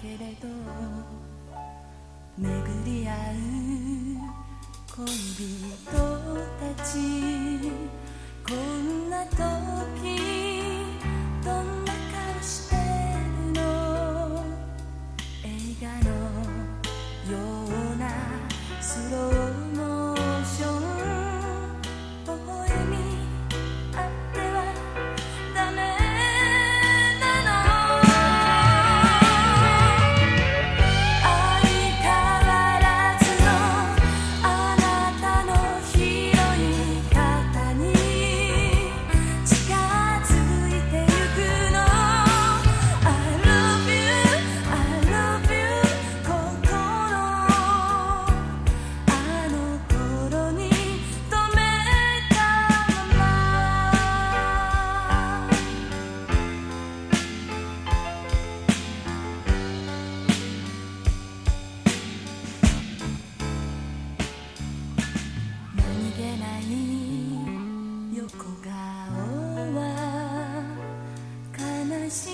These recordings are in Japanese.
けれど巡り合う恋人たちこんな時どんな顔してるの映画のようなスロー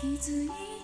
一字一